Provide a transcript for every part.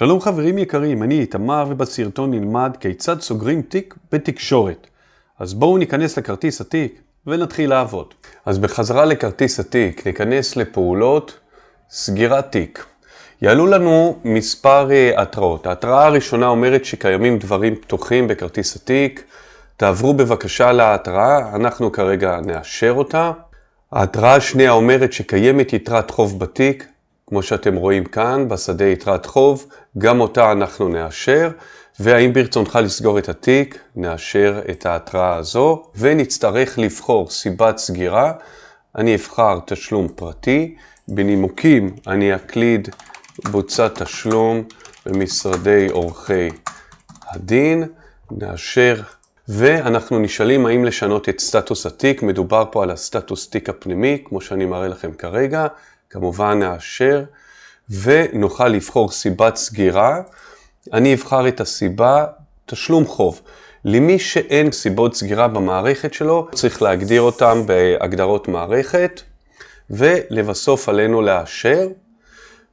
שלום חברים יקרים, אני איתמר ובסרטון נלמד כיצד סוגרים תיק בתקשורת. אז בואו ניכנס לכרטיס התיק ונתחיל לעבוד. אז בחזרה לכרטיס התיק ניכנס לפעולות סגירת תיק. יעלו לנו מספר uh, התראות. ההתראה הראשונה אומרת שקיימים דברים פתוחים בכרטיס התיק. תעברו בבקשה להתראה, אנחנו כרגע נאשר אותה. ההתראה השנייה אומרת שקיימת יתרת חוב בתיק, כמו שאתם רואים כאן, בשדה יתרת חוב, גם אותה אנחנו נאשר, והאם ברצונך לסגור את התיק, נאשר את ההתראה הזו, ונצטרך לבחור סיבת סגירה. אני אבחר תשלום פרטי, בנימוקים אני אקליד בוצע תשלום במשרדי עורכי הדין, נאשר, ואנחנו נשאלים האם לשנות את סטטוס התיק, מדובר פה על הסטטוס תיק הפנימי, כמו שאני מראה לכם כרגע, כמובן נאשר, ונוכל לבחור סיבת סגירה. אני אבחר את הסיבה תשלום חוב. למי שאין סיבות סגירה במערכת שלו, צריך להגדיר אותם בהגדרות מערכת, ולבסוף עלינו לאשר.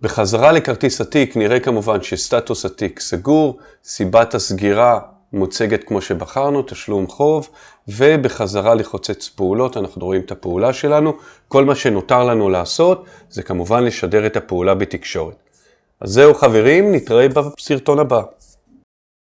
בחזרה לכרטיס התיק נראה כמובן שסטטוס התיק סגור, סיבת הסגירה מוצגת כמו שבחרנו, תשלום חוב, ובחזרה לחוצץ פעולות, אנחנו רואים את הפעולה שלנו. כל מה שנותר לנו לעשות זה כמובן לשדר את הפעולה בתקשורת. אז זהו חברים, נתראה בסרטון הבא.